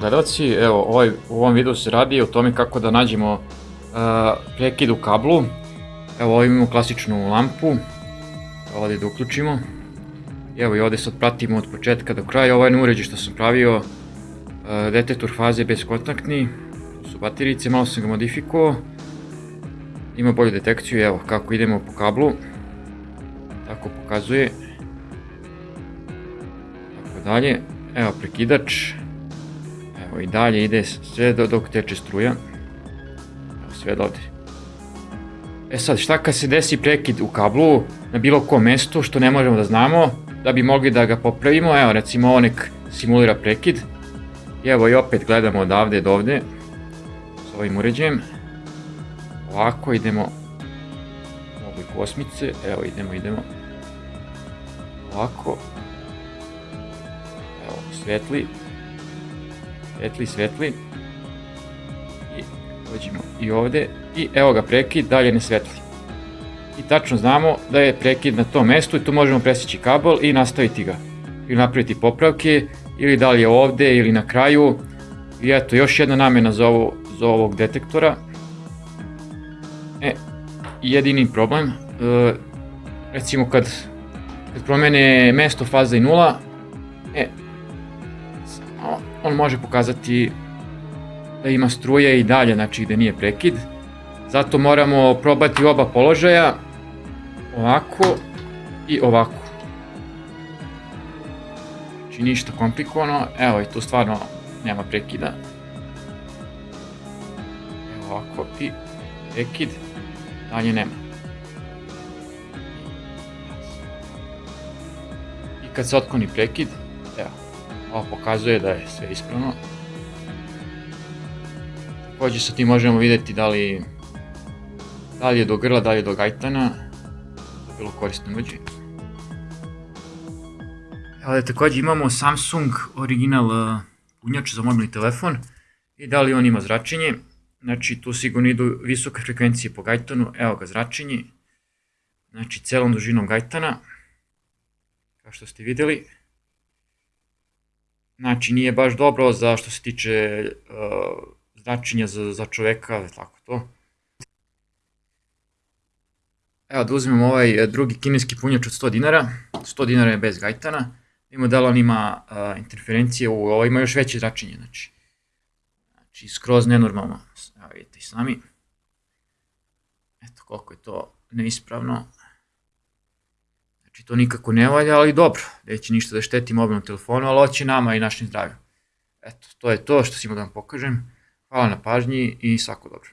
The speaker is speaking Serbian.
gledalci, evo ovaj, u ovom videu se radi o tome kako da nađemo uh, prekid u kablu. Evo ovdje imamo klasičnu lampu, ovdje da uključimo. Evo i ovdje sad pratimo od početka do kraja, ovaj uređaj što sam pravio, uh, detektor faze bezkontaktni, to su baterice, malo sam ga modifikovao. Ima bolju detekciju, evo kako idemo po kablu, tako pokazuje. Tako dalje, evo prekidač, I dalje ide sve dok teče struja. Evo sve do ovde. E sad, šta kad se desi prekid u kablu na bilo kom mestu što ne možemo da znamo, da bi mogli da ga popravimo, evo recimo ovo nek simulira prekid. Evo i opet gledamo odavde do ovde s ovim uređajem. Ovako idemo u oblik osmice, evo idemo, idemo. Ovako. Evo, svetli, svetli, svetli. I dođemo i ovde. I evo ga prekid, dalje ne svetli. I tačno znamo da je prekid na tom mestu i tu možemo presjeći kabel i nastaviti ga. Ili napraviti popravke, ili da li je ovde, ili na kraju. I eto, još jedna namena za, ovo, za ovog detektora. E, jedini problem, e, recimo kad, kad promene mesto faza i nula, e, on može pokazati da ima struje i dalje, znači da nije prekid. Zato moramo probati oba položaja, ovako i ovako. Znači ništa komplikovano, evo i tu stvarno nema prekida. Evo ovako i prekid, dalje nema. I kad se otkloni prekid, Ovo pokazuje da je sve ispravno. Takođe sa tim možemo videti da li, da li je do grla, da li je do gajtana. To bilo korisno uđe. Evo da takođe imamo Samsung original uh, punjač za mobilni telefon i da li on ima zračenje. Znači tu sigurno idu visoke frekvencije po gajtanu, evo ga zračenje. Znači celom dužinom gajtana, kao što ste videli. Znači, nije baš dobro za što se tiče uh, značenja za, za čoveka, tako to. Evo da uzmemo ovaj drugi kineski punjač od 100 dinara. 100 dinara je bez gajtana. Imamo da li on ima uh, interferencije, u, ovo ima još veće zračenje, znači. Znači, skroz nenormalno. Evo vidite i sami. Eto koliko je to neispravno. Znači to nikako ne valja, ali dobro, neće ništa da šteti mobilnom telefonu, ali hoće nama i našim zdravlju. Eto, to je to što sam imao da vam pokažem. Hvala na pažnji i svako dobro.